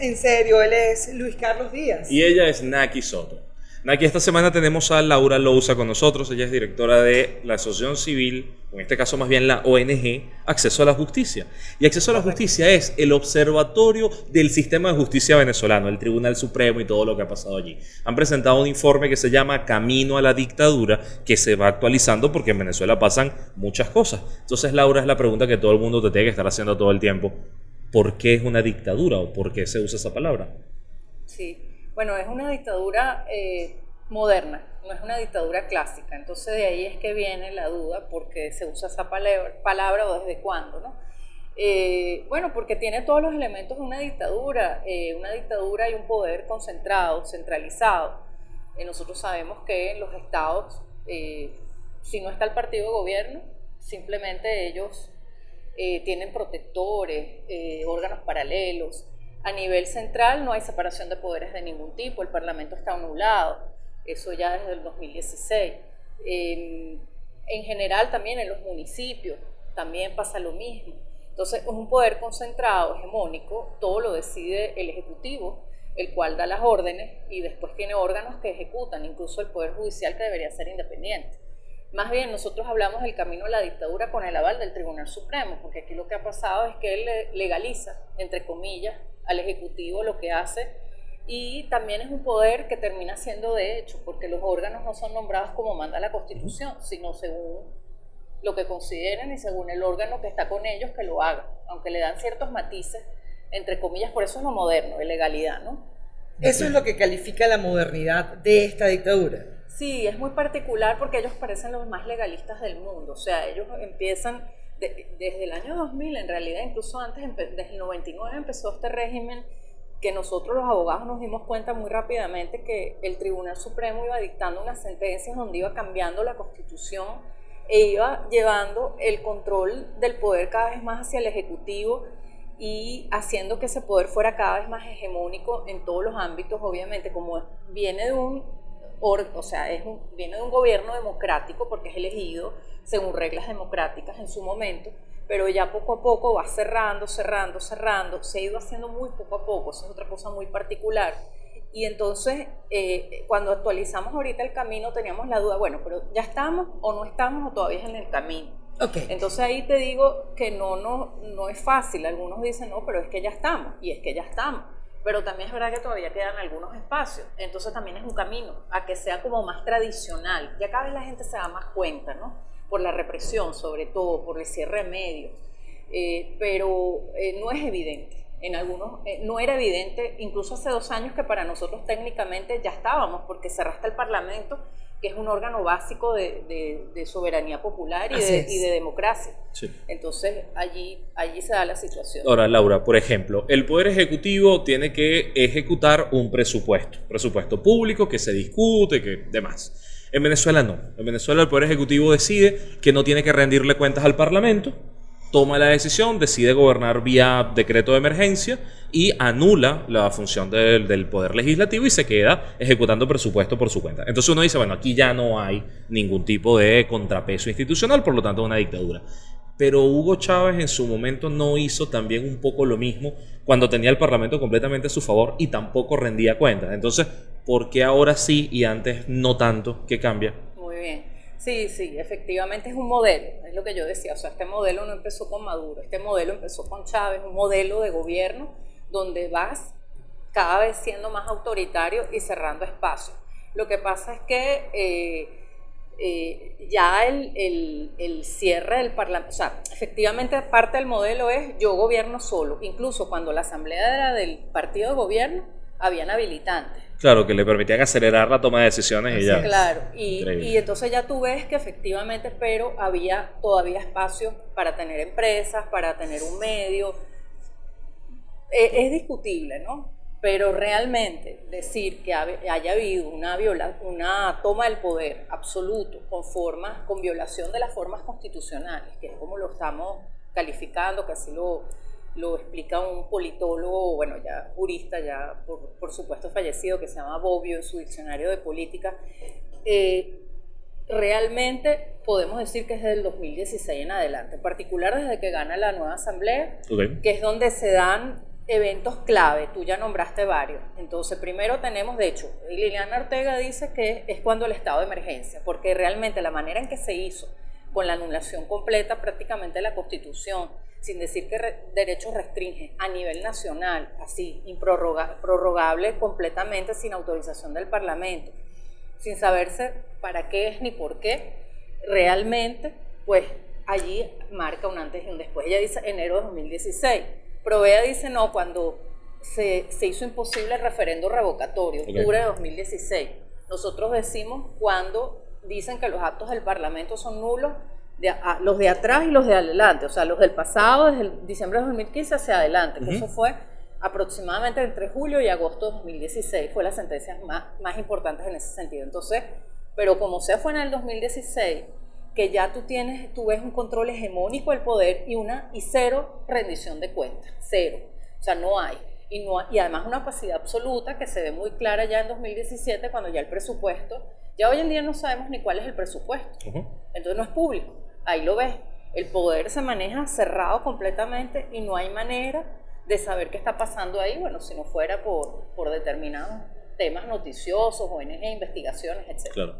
en serio, él es Luis Carlos Díaz. Y ella es Naki Soto. Naki, esta semana tenemos a Laura Lousa con nosotros. Ella es directora de la Asociación Civil, en este caso más bien la ONG, Acceso a la Justicia. Y Acceso a la Justicia es el observatorio del sistema de justicia venezolano, el Tribunal Supremo y todo lo que ha pasado allí. Han presentado un informe que se llama Camino a la Dictadura, que se va actualizando porque en Venezuela pasan muchas cosas. Entonces, Laura, es la pregunta que todo el mundo te tiene que estar haciendo todo el tiempo. ¿Por qué es una dictadura o por qué se usa esa palabra? Sí. Bueno, es una dictadura eh, moderna, no es una dictadura clásica. Entonces de ahí es que viene la duda, porque se usa esa palabra, o desde cuándo, ¿no? Eh, bueno, porque tiene todos los elementos de una dictadura, eh, una dictadura y un poder concentrado, centralizado. nosotros sabemos que en los estados, si no está el partido de gobierno, simplemente ellos tienen protectores, órganos paralelos, a nivel central no hay separación de poderes de ningún tipo, el Parlamento está anulado, eso ya desde el 2016. en general también en los municipios también pasa lo mismo. Entonces es un poder concentrado, hegemónico, todo lo decide el Ejecutivo, el cual da las órdenes y después tiene órganos que ejecutan, incluso el Poder Judicial que debería ser independiente. Más bien, nosotros hablamos del camino a la dictadura con el aval del Tribunal Supremo, porque aquí lo que ha pasado es que él legaliza, entre comillas, al Ejecutivo lo que hace y también es un poder que termina siendo de hecho, porque los órganos no son nombrados como manda la Constitución, sino según lo que consideren y según el órgano que está con ellos que lo haga, aunque le dan ciertos matices, entre comillas, por eso es lo moderno, de legalidad, ¿no? Eso es lo que califica la modernidad de esta dictadura. Sí, es muy particular porque ellos parecen los más legalistas del mundo, o sea, ellos empiezan desde el año 2000, en realidad, incluso antes, desde el 99 empezó este régimen que nosotros los abogados nos dimos cuenta muy rápidamente que el Tribunal Supremo iba dictando unas sentencias donde iba cambiando la constitución e iba llevando el control del poder cada vez más hacia el Ejecutivo y haciendo que ese poder fuera cada vez más hegemónico en todos los ámbitos, obviamente, como viene de un, o sea, es viene de un gobierno democrático porque es elegido, según reglas democráticas en su momento, pero ya poco a poco va cerrando, cerrando, cerrando, se ha ido haciendo muy poco a poco, eso es otra cosa muy particular. Y entonces, eh, cuando actualizamos ahorita el camino, teníamos la duda, bueno, pero ya estamos o no estamos o todavía es en el camino. Okay. Entonces ahí te digo que no, no, no es fácil. Algunos dicen, no, pero es que ya estamos, y es que ya estamos. Pero también es verdad que todavía quedan algunos espacios. Entonces también es un camino a que sea como más tradicional. Ya cada vez la gente se da más cuenta, ¿no? por la represión, sobre todo, por el cierre de medios, eh, pero eh, no es evidente. En algunos eh, no era evidente, incluso hace dos años que para nosotros técnicamente ya estábamos, porque cerraste el Parlamento, que es un órgano básico de, soberanía popular y de, democracia. Entonces allí, allí se da la situación. Ahora, Laura, por ejemplo, el Poder Ejecutivo tiene que ejecutar un presupuesto, presupuesto público que se discute, que demás. En Venezuela no. En Venezuela el Poder Ejecutivo decide que no tiene que rendirle cuentas al Parlamento, toma la decisión, decide gobernar vía decreto de emergencia y anula la función del, Poder Legislativo y se queda ejecutando presupuesto por su cuenta. Entonces uno dice, bueno, aquí ya no hay ningún tipo de contrapeso institucional, por lo tanto una dictadura pero Hugo Chávez en su momento no hizo también un poco lo mismo cuando tenía el Parlamento completamente a su favor y tampoco rendía cuentas. Entonces, ¿por qué ahora sí y antes no tanto? ¿Qué cambia? Muy bien. Sí, sí, efectivamente es un modelo, es lo que yo decía. O sea, este modelo no empezó con Maduro, este modelo empezó con Chávez, un modelo de gobierno donde vas cada vez siendo más autoritario y cerrando espacios. Lo que pasa es que... Eh, eh, ya el, el, cierre del Parlamento, o sea, efectivamente parte del modelo es yo gobierno solo, incluso cuando la asamblea era del partido de gobierno, habían habilitantes. Claro, que le permitían acelerar la toma de decisiones y ya. Claro, y, y, entonces ya tú ves que efectivamente, pero había todavía espacio para tener empresas, para tener un medio. E, es discutible, ¿no? Pero realmente decir que haya habido una, viola, una toma del poder absoluto con, formas, con violación de las formas constitucionales, que es como lo estamos calificando, que así lo, lo explica un politólogo, bueno, ya jurista, ya por, por, supuesto fallecido, que se llama Bobbio en su diccionario de política, eh, realmente podemos decir que es desde el 2016 en adelante, en particular desde que gana la nueva asamblea, que es donde se dan eventos clave, tú ya nombraste varios. Entonces, primero tenemos, de hecho, Liliana Ortega dice que es cuando el estado de emergencia, porque realmente la manera en que se hizo con la anulación completa prácticamente de la Constitución, sin decir que derechos restringen a nivel nacional, así, improrrogable completamente sin autorización del Parlamento, sin saberse para qué es ni por qué, realmente, pues allí marca un antes y un después. Ella dice enero de 2016 Provea dice no, cuando se, hizo imposible el referendo revocatorio, octubre de 2016. Nosotros decimos cuando dicen que los actos del Parlamento son nulos, de, los de atrás y los de adelante, o sea, los del pasado, desde el diciembre de 2015 hacia adelante, eso fue aproximadamente entre julio y agosto de 2016, fue la sentencia más, más importantes en ese sentido. Entonces, pero como sea fue en el 2016, que ya tú tienes, tú ves un control hegemónico del poder y una y cero rendición de cuentas, cero. O sea, no hay. Y, no, y además una opacidad absoluta que se ve muy clara ya en 2017 cuando ya el presupuesto, ya hoy en día no sabemos ni cuál es el presupuesto. Entonces no es público. Ahí lo ves. El poder se maneja cerrado completamente y no hay manera de saber qué está pasando ahí, bueno, si no fuera por, por determinados temas noticiosos, ONG, investigaciones, etc. Claro.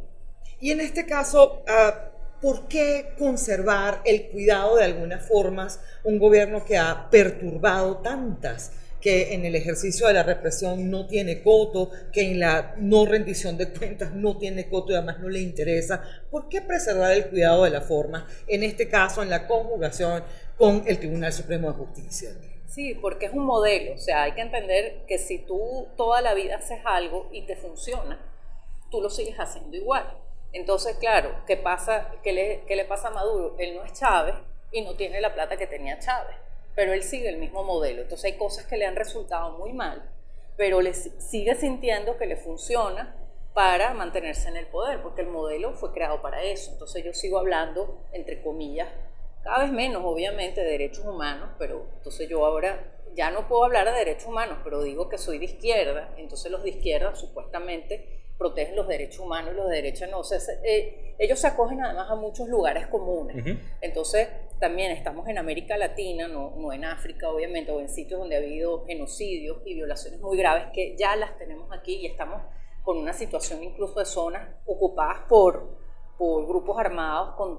Y en este caso, uh, ¿por qué conservar el cuidado de algunas formas un gobierno que ha perturbado tantas? Que en el ejercicio de la represión no tiene coto, que en la no rendición de cuentas no tiene coto y además no le interesa. ¿Por qué preservar el cuidado de la forma, en este caso en la conjugación con el Tribunal Supremo de Justicia? Sí, porque es un modelo, o sea, hay que entender que si tú toda la vida haces algo y te funciona, tú lo sigues haciendo igual. Entonces, claro, ¿qué, pasa, qué, le, ¿qué le pasa a Maduro? Él no es Chávez y no tiene la plata que tenía Chávez, pero él sigue el mismo modelo. Entonces hay cosas que le han resultado muy mal, pero le sigue sintiendo que le funciona para mantenerse en el poder, porque el modelo fue creado para eso. Entonces yo sigo hablando, entre comillas, cada vez menos, obviamente, de derechos humanos, pero entonces yo ahora ya no puedo hablar de derechos humanos, pero digo que soy de izquierda, entonces los de izquierda supuestamente protegen los derechos humanos y los de derecha no. O sea, eh, ellos se acogen además a muchos lugares comunes. Entonces, también estamos en América Latina, no, no en África, obviamente, o en sitios donde ha habido genocidios y violaciones muy graves que ya las tenemos aquí y estamos con una situación incluso de zonas ocupadas por, por grupos armados con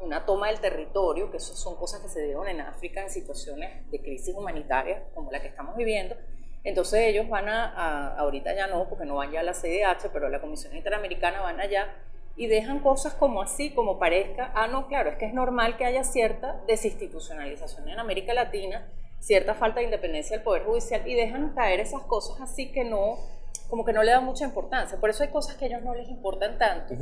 una toma del territorio, que eso son cosas que se dieron en África en situaciones de crisis humanitaria como la que estamos viviendo, entonces ellos van a, ahorita ya no, porque no van ya a la CDH, pero a la Comisión Interamericana van allá y dejan cosas como así, como parezca, ah, no, claro, es que es normal que haya cierta desinstitucionalización en América Latina, cierta falta de independencia del Poder Judicial y dejan caer esas cosas así que no, como que no le dan mucha importancia. Por eso hay cosas que a ellos no les importan tanto.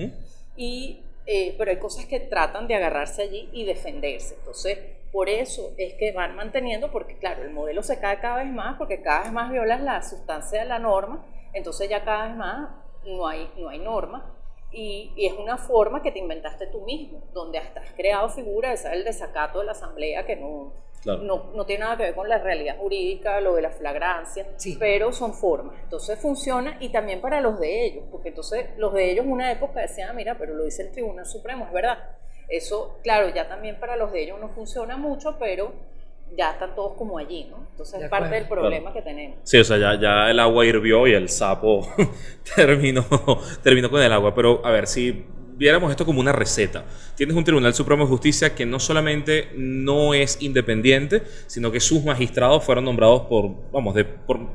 y, eh, pero hay cosas que tratan de agarrarse allí y defenderse. Entonces, por eso es que van manteniendo, porque claro, el modelo se cae cada vez más, porque cada vez más violas la sustancia de la norma, entonces ya cada vez más no hay, no hay norma. Y, es una forma que te inventaste tú mismo, donde hasta has creado figuras, esa es el desacato de la asamblea que no, no, no, tiene nada que ver con la realidad jurídica, lo de la flagrancia, pero son formas. Entonces funciona y también para los de ellos, porque entonces los de ellos una época decían, ah, mira, pero lo dice el Tribunal Supremo, es verdad eso, claro, ya también para los de ellos no funciona mucho, pero ya están todos como allí, ¿no? Entonces es parte del problema que tenemos. Sí, o sea, ya, ya el agua hirvió y el sapo terminó, terminó con el agua. Pero a ver, si viéramos esto como una receta. Tienes un Tribunal Supremo de Justicia que no solamente no es independiente, sino que sus magistrados fueron nombrados por, vamos, de,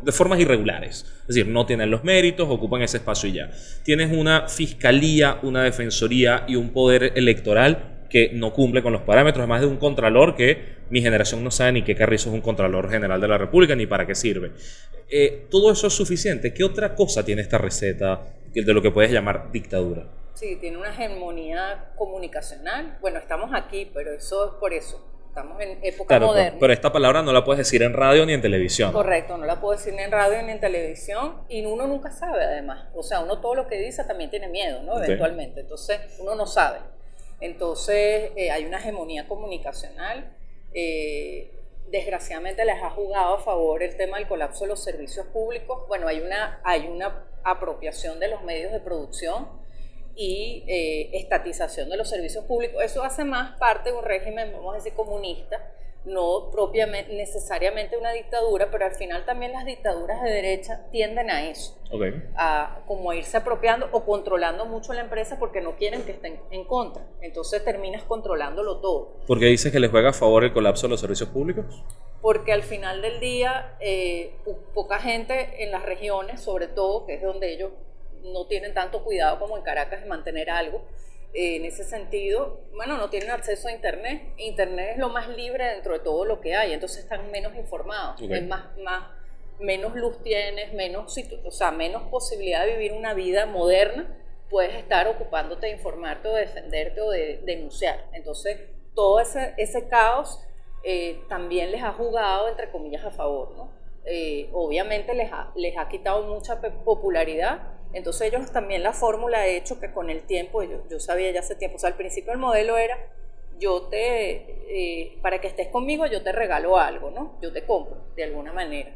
de formas irregulares. Es decir, no tienen los méritos, ocupan ese espacio y ya. Tienes una fiscalía, una defensoría y un poder electoral que no cumple con los parámetros, además de un contralor que mi generación no sabe ni qué carrizo es un contralor general de la República ni para qué sirve. Eh, todo eso es suficiente. ¿Qué otra cosa tiene esta receta de lo que puedes llamar dictadura? Sí, tiene una hegemonía comunicacional. Bueno, estamos aquí, pero eso es por eso. Estamos en época moderna. Pero esta palabra no la puedes decir en radio ni en televisión. Correcto, no la puedo decir ni en radio ni en televisión y uno nunca sabe además. O sea, uno todo lo que dice también tiene miedo, ¿no? Eventualmente. Entonces, uno no sabe. Entonces, eh, hay una hegemonía comunicacional. Eh, desgraciadamente les ha jugado a favor el tema del colapso de los servicios públicos. Bueno, hay una, hay una apropiación de los medios de producción y eh, estatización de los servicios públicos. Eso hace más parte de un régimen, vamos a decir, comunista, no propiamente necesariamente una dictadura, pero al final también las dictaduras de derecha tienden a eso, a como irse apropiando o controlando mucho la empresa porque no quieren que estén en contra. Entonces terminas controlándolo todo. ¿Por qué dices que les juega a favor el colapso de los servicios públicos? Porque al final del día, eh, poca gente en las regiones, sobre todo, que es donde ellos no tienen tanto cuidado como en Caracas de mantener algo, en ese sentido, bueno, no tienen acceso a Internet. Internet es lo más libre dentro de todo lo que hay, entonces están menos informados, más, más, menos luz tienes, menos, o sea, menos posibilidad de vivir una vida moderna, puedes estar ocupándote de informarte o de defenderte o de denunciar. Entonces, todo ese, ese caos eh, también les ha jugado, entre comillas, a favor, ¿no? Eh, obviamente les ha, les ha quitado mucha popularidad, entonces ellos también la fórmula ha hecho que con el tiempo, yo, yo sabía ya hace tiempo, o sea, al principio el modelo era, yo te, eh, para que estés conmigo yo te regalo algo, ¿no? Yo te compro, de alguna manera.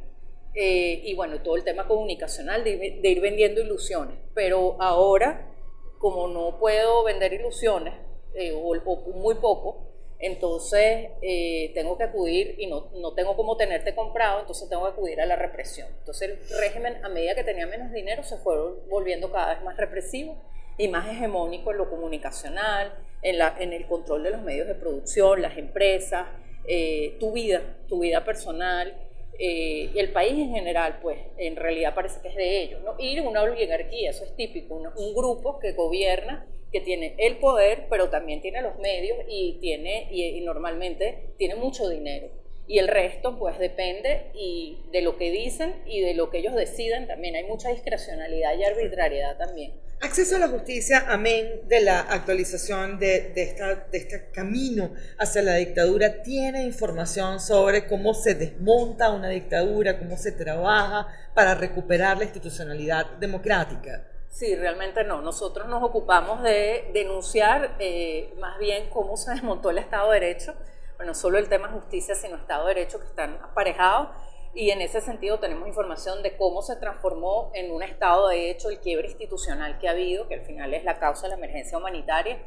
Eh, y bueno, todo el tema comunicacional, de, ir vendiendo ilusiones. Pero ahora, como no puedo vender ilusiones, eh, o muy poco, entonces eh, tengo que acudir y no, no, tengo cómo tenerte comprado, entonces tengo que acudir a la represión. Entonces el régimen, a medida que tenía menos dinero, se fue volviendo cada vez más represivo y más hegemónico en lo comunicacional, en, la, en el control de los medios de producción, las empresas, eh, tu vida, tu vida personal. Eh, y el país en general, pues en realidad parece que es de ellos, ¿no? Y una oligarquía, eso es típico, un grupo que gobierna que tiene el poder, pero también tiene los medios y, tiene, y, normalmente tiene mucho dinero. Y el resto, pues depende y de lo que dicen y de lo que ellos deciden también. Hay mucha discrecionalidad y arbitrariedad también. Acceso a la justicia, amén de la actualización de, de, esta, de este camino hacia la dictadura, tiene información sobre cómo se desmonta una dictadura, cómo se trabaja para recuperar la institucionalidad democrática. Sí, realmente no. Nosotros nos ocupamos de denunciar eh, más bien cómo se desmontó el Estado de Derecho. Bueno, solo el tema justicia, sino Estado de Derecho que están aparejados. Y en ese sentido tenemos información de cómo se transformó en un Estado de Derecho el quiebre institucional que ha habido, que al final es la causa de la emergencia humanitaria.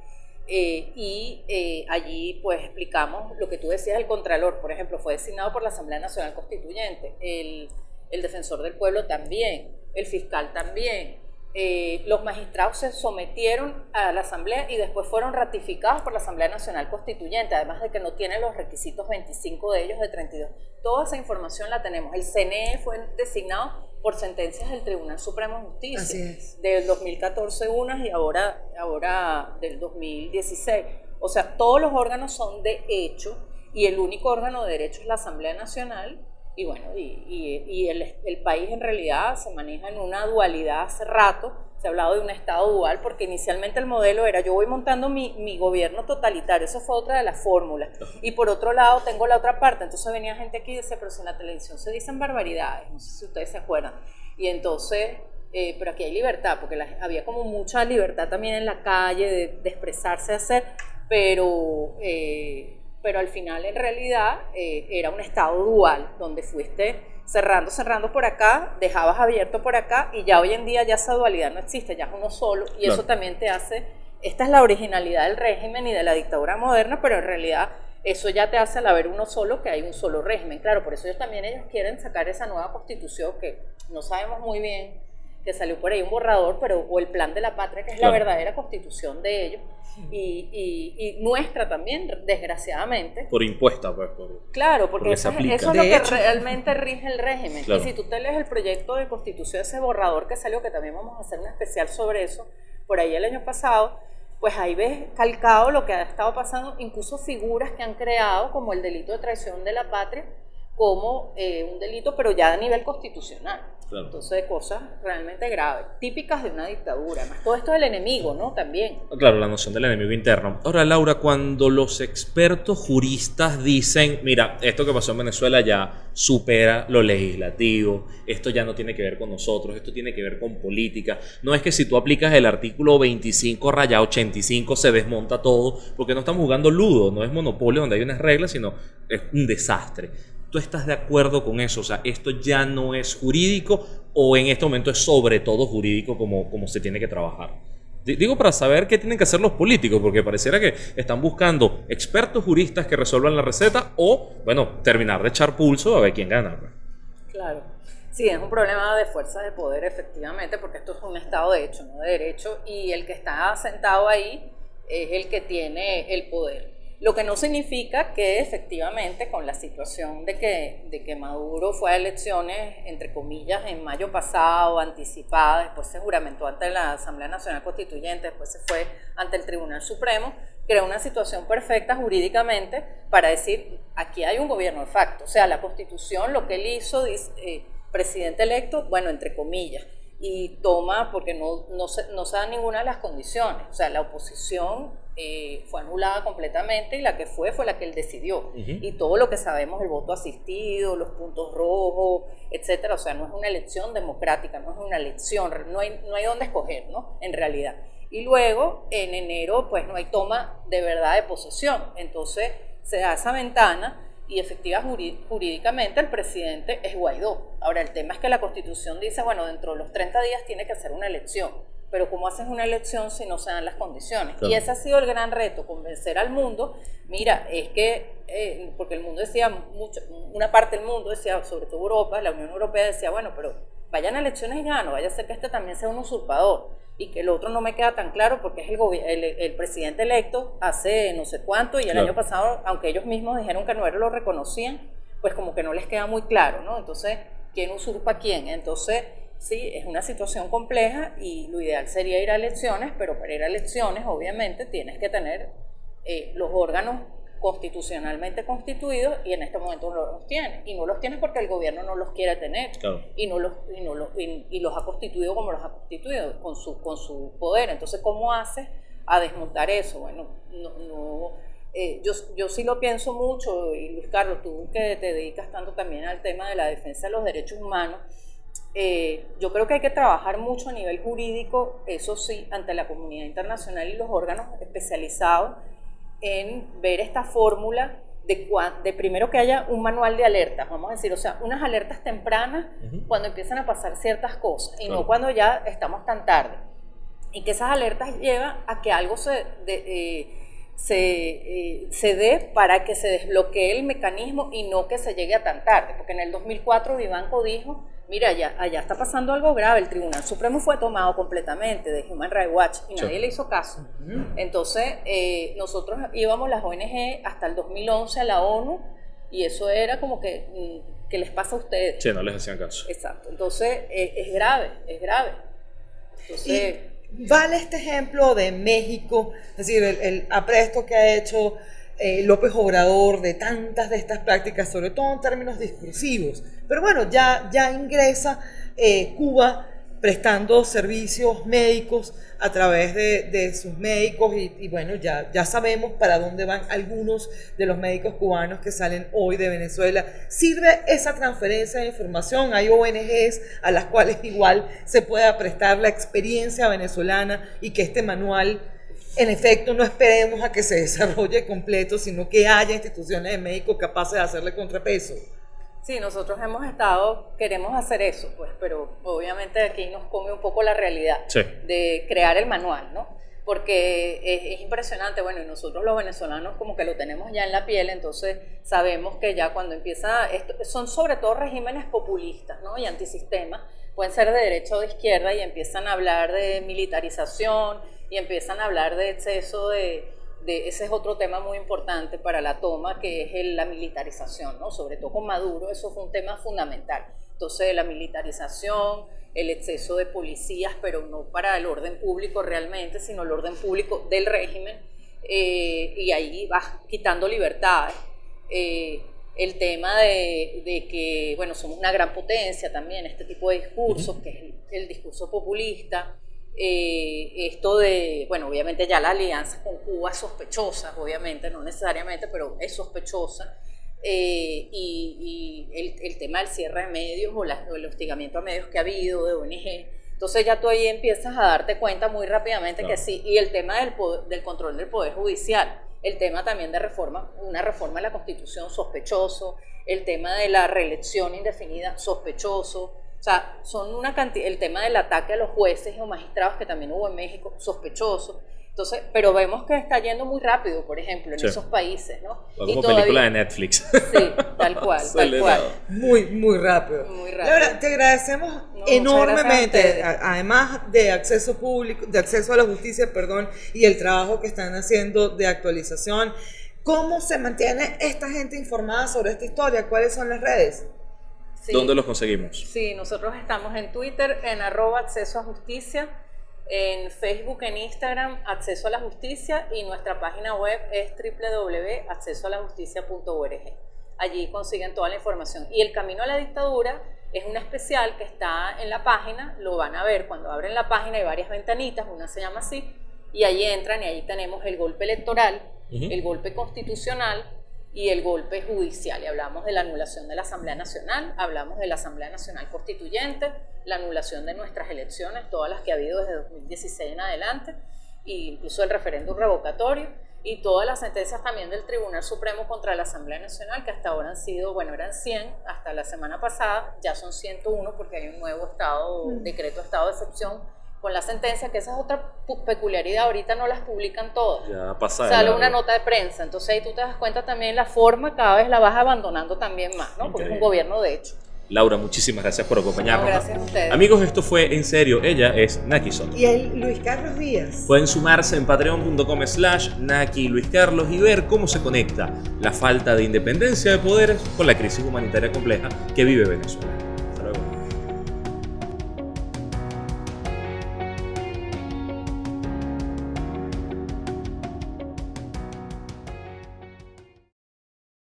Eh, y eh, allí pues explicamos lo que tú decías, el Contralor, por ejemplo, fue designado por la Asamblea Nacional Constituyente, el, el Defensor del Pueblo también, el Fiscal también, eh, los magistrados se sometieron a la Asamblea y después fueron ratificados por la Asamblea Nacional Constituyente, además de que no tienen los requisitos 25 de ellos de 32. Toda esa información la tenemos. El CNE fue designado por sentencias del Tribunal Supremo de Justicia del 2014 unas y ahora, ahora del 2016. O sea, todos los órganos son de hecho y el único órgano de derecho es la Asamblea Nacional y bueno, y, el, país en realidad se maneja en una dualidad hace rato. Se ha hablado de un Estado dual porque inicialmente el modelo era yo voy montando mi, gobierno totalitario, eso fue otra de las fórmulas. Y por otro lado tengo la otra parte, entonces venía gente aquí y decía, pero si en la televisión se dicen barbaridades, no sé si ustedes se acuerdan. Y entonces, eh, pero aquí hay libertad, porque había como mucha libertad también en la calle de, de expresarse, hacer, pero... Eh, pero al final en realidad eh, era un estado dual, donde fuiste cerrando, cerrando por acá, dejabas abierto por acá y ya hoy en día ya esa dualidad no existe, ya es uno solo y eso también te hace, esta es la originalidad del régimen y de la dictadura moderna, pero en realidad eso ya te hace al haber uno solo que hay un solo régimen, claro, por eso ellos también ellos quieren sacar esa nueva constitución que no sabemos muy bien que salió por ahí un borrador, pero o el plan de la patria, que es la verdadera constitución de ellos, y, y, nuestra también, desgraciadamente. Por impuesta, pues. claro, porque, eso, es lo que realmente rige el régimen. Y si tú te lees el proyecto de constitución, ese borrador que salió, que también vamos a hacer un especial sobre eso, por ahí el año pasado, pues ahí ves calcado lo que ha estado pasando, incluso figuras que han creado, como el delito de traición de la patria, como eh, un delito, pero ya a nivel constitucional. Entonces, cosas realmente graves, típicas de una dictadura. Además, todo esto del enemigo, ¿no? También. Claro, la noción del enemigo interno. Ahora, Laura, cuando los expertos juristas dicen, mira, esto que pasó en Venezuela ya supera lo legislativo, esto ya no tiene que ver con nosotros, esto tiene que ver con política. No es que si tú aplicas el artículo 25 raya 85 se desmonta todo, porque no estamos jugando ludo, no es monopolio donde hay unas reglas, sino es un desastre. ¿Tú estás de acuerdo con eso? O sea, esto ya no es jurídico o en este momento es sobre todo jurídico como, como se tiene que trabajar. Digo para saber qué tienen que hacer los políticos, porque pareciera que están buscando expertos juristas que resuelvan la receta o, bueno, terminar de echar pulso a ver quién gana. Pues. Claro. Sí, es un problema de fuerza de poder, efectivamente, porque esto es un Estado de hecho, no de derecho, y el que está sentado ahí es el que tiene el poder. Lo que no significa que efectivamente con la situación de que, de que Maduro fue a elecciones, entre comillas, en mayo pasado, anticipada, después se juramentó ante la Asamblea Nacional Constituyente, después se fue ante el Tribunal Supremo, creó una situación perfecta jurídicamente para decir, aquí hay un gobierno de facto. O sea, la Constitución, lo que él hizo, dice, eh, presidente electo, bueno, entre comillas, y toma, porque no, no, se, no se dan ninguna de las condiciones. O sea, la oposición eh, fue anulada completamente y la que fue fue la que él decidió. Y todo lo que sabemos, el voto asistido, los puntos rojos, etcétera, o sea, no es una elección democrática, no es una elección, no hay, no hay dónde escoger, ¿no? En realidad. Y luego, en enero, pues no hay toma de verdad de posesión. Entonces, se da esa ventana y efectiva jurídicamente el presidente es Guaidó. Ahora, el tema es que la Constitución dice, bueno, dentro de los 30 días tiene que hacer una elección, pero ¿cómo haces una elección si no se dan las condiciones? Y ese ha sido el gran reto, convencer al mundo, mira, es que, eh, porque el mundo decía, mucho, una parte del mundo decía, sobre todo Europa, la Unión Europea decía, bueno, pero vayan a elecciones y gano, vaya a ser que este también sea un usurpador y que el otro no me queda tan claro porque es el, el, presidente electo hace no sé cuánto y el año pasado, aunque ellos mismos dijeron que no lo reconocían, pues como que no les queda muy claro, ¿no? Entonces, ¿quién usurpa a quién? Entonces, sí, es una situación compleja y lo ideal sería ir a elecciones, pero para ir a elecciones, obviamente, tienes que tener eh, los órganos constitucionalmente constituidos y en este momento no los tiene. Y no los tiene porque el gobierno no los quiere tener y, no los, y, no los, y, los ha constituido como los ha constituido, con su, con su poder. Entonces, ¿cómo hace a desmontar eso? Bueno, no, eh, yo, yo sí lo pienso mucho, y Luis Carlos, tú que te dedicas tanto también al tema de la defensa de los derechos humanos, eh, yo creo que hay que trabajar mucho a nivel jurídico, eso sí, ante la comunidad internacional y los órganos especializados en ver esta fórmula de, de, primero que haya un manual de alertas, vamos a decir, o sea, unas alertas tempranas cuando empiezan a pasar ciertas cosas y no cuando ya estamos tan tarde. Y que esas alertas llevan a que algo se, eh, se, eh, se dé para que se desbloquee el mecanismo y no que se llegue a tan tarde. Porque en el 2004 Vivanco dijo mira, allá, allá está pasando algo grave, el Tribunal Supremo fue tomado completamente de Human Rights Watch y nadie le hizo caso. Entonces, eh, nosotros íbamos las ONG hasta el 2011 a la ONU y eso era como que, mm, ¿qué les pasa a ustedes? Sí, no les hacían caso. Exacto, entonces eh, es grave, es grave. Entonces... vale este ejemplo de México, es decir, el, el apresto que ha hecho eh, López Obrador de tantas de estas prácticas, sobre todo en términos discursivos. Pero bueno, ya, ya ingresa eh, Cuba prestando servicios médicos a través de, sus médicos y, bueno, ya, ya sabemos para dónde van algunos de los médicos cubanos que salen hoy de Venezuela. ¿Sirve esa transferencia de información? Hay ONGs a las cuales igual se pueda prestar la experiencia venezolana y que este manual en efecto, no esperemos a que se desarrolle completo, sino que haya instituciones de médicos capaces de hacerle contrapeso. Sí, nosotros hemos estado, queremos hacer eso, pues, pero obviamente aquí nos come un poco la realidad de crear el manual, ¿no? Porque es, impresionante, bueno, y nosotros los venezolanos como que lo tenemos ya en la piel, entonces sabemos que ya cuando empieza, esto, son sobre todo regímenes populistas, ¿no? Y antisistemas, pueden ser de derecha o de izquierda y empiezan a hablar de militarización, y empiezan a hablar de exceso de, de, ese es otro tema muy importante para la toma, que es la militarización, ¿no? Sobre todo con Maduro, eso fue un tema fundamental. Entonces, la militarización, el exceso de policías, pero no para el orden público realmente, sino el orden público del régimen, eh, y ahí vas quitando libertades. Eh, el tema de, de, que, bueno, somos una gran potencia también, este tipo de discursos, que es el discurso populista, eh, esto de, bueno, obviamente ya la alianza con Cuba es sospechosa, obviamente, no necesariamente, pero es sospechosa. Eh, y, el, tema del cierre de medios o, el hostigamiento a medios que ha habido de ONG. Entonces ya tú ahí empiezas a darte cuenta muy rápidamente que sí. Y el tema del, del control del Poder Judicial, el tema también de reforma, una reforma de la Constitución sospechoso, el tema de la reelección indefinida sospechoso, O sea, son una cantidad, el tema del ataque a los jueces o magistrados que también hubo en México, sospechoso. Entonces, pero vemos que está yendo muy rápido, por ejemplo, en Sí. esos países, ¿no? Como película de Netflix. Sí, tal cual, tal Acelerado. cual. Muy, muy rápido. Muy rápido. Laura, te agradecemos enormemente, además de acceso público, de acceso a la justicia, perdón, y el trabajo que están haciendo de actualización. ¿Cómo se mantiene esta gente informada sobre esta historia? ¿Cuáles son las redes? Sí. ¿Dónde los conseguimos? Sí, nosotros estamos en Twitter, en arroba acceso a justicia, en Facebook, en Instagram, acceso a la justicia y nuestra página web es www.accesoalajusticia.org. Allí consiguen toda la información. Y el camino a la dictadura es un especial que está en la página, lo van a ver cuando abren la página, hay varias ventanitas, una se llama así, y ahí entran y ahí tenemos el golpe electoral, el golpe constitucional y el golpe judicial. Y hablamos de la anulación de la Asamblea Nacional, hablamos de la Asamblea Nacional Constituyente, la anulación de nuestras elecciones, todas las que ha habido desde 2016 en adelante, e incluso el referéndum revocatorio y todas las sentencias también del Tribunal Supremo contra la Asamblea Nacional, que hasta ahora han sido, bueno, eran 100, hasta la semana pasada ya son 101 porque hay un nuevo estado, decreto de estado de excepción con la sentencia, que esa es otra peculiaridad, ahorita no las publican todas Ya pasa sale una nota de prensa. Entonces ahí tú te das cuenta también la forma, cada vez la vas abandonando también más, ¿no? Porque es un gobierno de hecho. Laura, muchísimas gracias por acompañarnos. No, gracias a ustedes. Amigos, esto fue En Serio. Ella es Naki Soto. Y el Luis Carlos Díaz. Pueden sumarse en patreon.com slash Naki Luis Carlos y ver cómo se conecta la falta de independencia de poderes con la crisis humanitaria compleja que vive Venezuela.